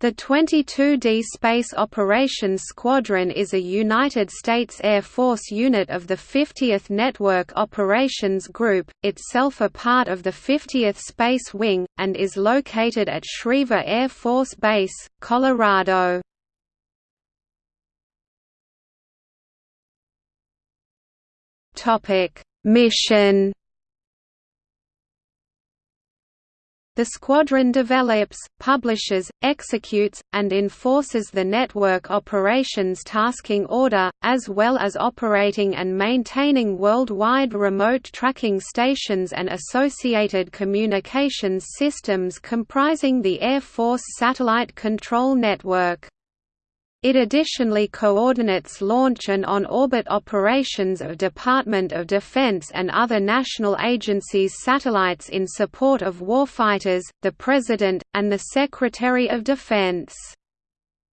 The 22D Space Operations Squadron is a United States Air Force unit of the 50th Network Operations Group, itself a part of the 50th Space Wing, and is located at Schriever Air Force Base, Colorado. Mission The squadron develops, publishes, executes, and enforces the Network Operations Tasking Order, as well as operating and maintaining worldwide remote tracking stations and associated communications systems comprising the Air Force Satellite Control Network. It additionally coordinates launch and on-orbit operations of Department of Defense and other national agencies' satellites in support of warfighters, the President, and the Secretary of Defense.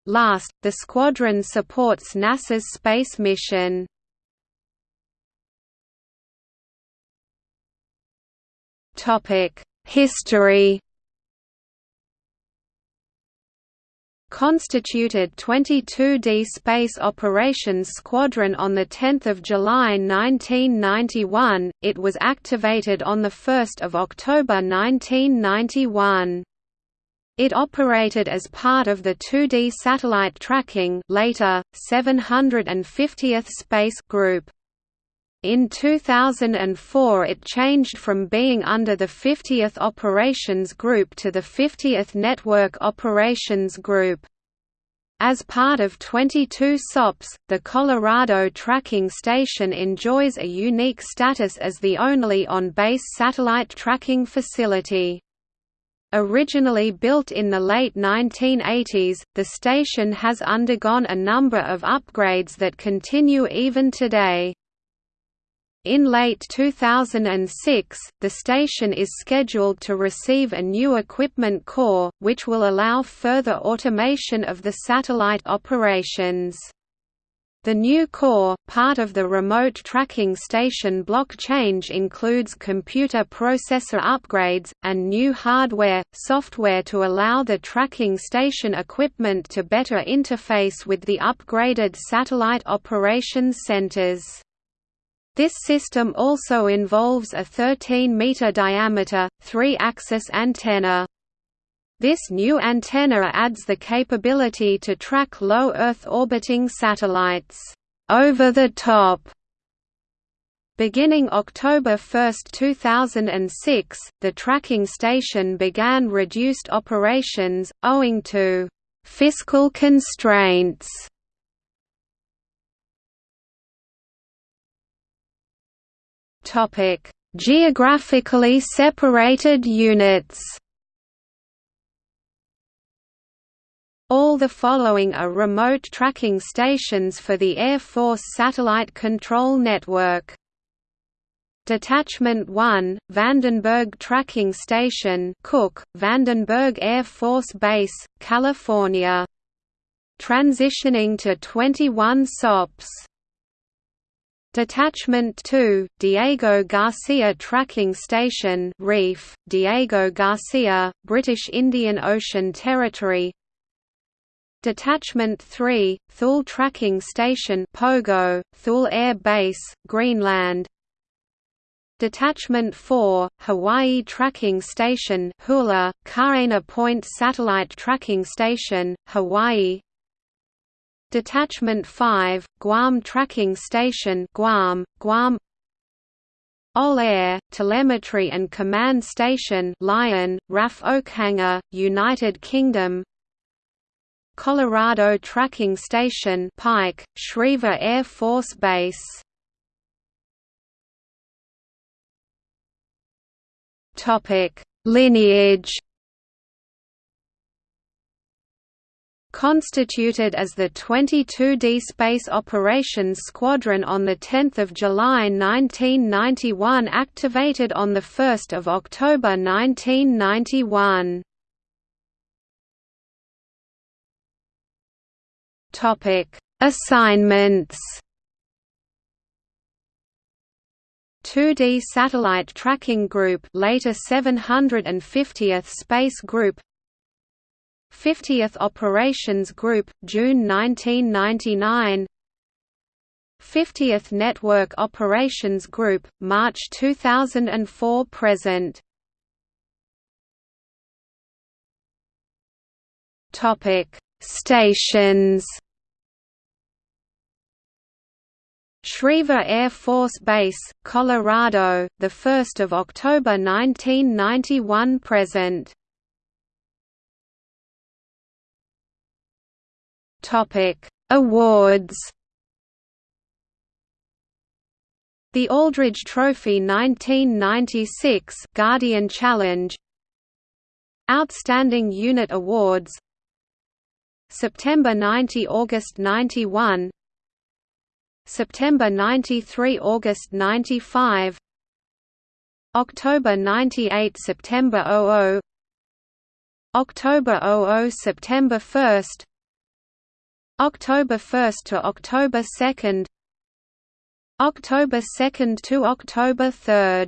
Last, the squadron supports NASA's space mission. History constituted 22D Space Operations Squadron on 10 July 1991, it was activated on 1 October 1991. It operated as part of the 2D Satellite Tracking later, 750th Space Group. In 2004 it changed from being under the 50th Operations Group to the 50th Network Operations Group. As part of 22 SOPs, the Colorado Tracking Station enjoys a unique status as the only on-base satellite tracking facility. Originally built in the late 1980s, the station has undergone a number of upgrades that continue even today. In late 2006, the station is scheduled to receive a new equipment core, which will allow further automation of the satellite operations. The new core, part of the remote tracking station block change includes computer processor upgrades, and new hardware, software to allow the tracking station equipment to better interface with the upgraded satellite operations centers. This system also involves a 13-meter diameter, three-axis antenna. This new antenna adds the capability to track low Earth orbiting satellites over the top. Beginning October 1, 2006, the tracking station began reduced operations, owing to fiscal constraints Topic: Geographically separated units. All the following are remote tracking stations for the Air Force Satellite Control Network. Detachment 1, Vandenberg Tracking Station Cook, Vandenberg Air Force Base, California. Transitioning to 21 SOPs Detachment 2, Diego Garcia Tracking Station Reef, Diego Garcia, British Indian Ocean Territory. Detachment 3, Thule Tracking Station Pogo, Thule Air Base, Greenland. Detachment 4, Hawaii Tracking Station Hula, Kaena Point Satellite Tracking Station, Hawaii Detachment 5, Guam Tracking Station Guam, Guam. All Air, Telemetry and Command Station Lion, RAF Oakhanger, United Kingdom. Colorado Tracking Station Pike, Schriever Air Force Base. Lineage constituted as the 22D Space Operations Squadron on 10 July 1991 activated on 1 October 1991. Assignments 2D Satellite Tracking Group later 750th Space Group 50th Operations Group, June 1999 50th Network Operations Group, March 2004 present Topic: Stations. Schriever Air Force Base, Colorado, the 1st of October 1991 present. Topic: Awards. The Aldridge Trophy 1996 Guardian Challenge Outstanding Unit Awards September 90 August 91 September 93 August 95 October 98 September 00 October 00 September 1 October 1 to October 2 October 2 to October 3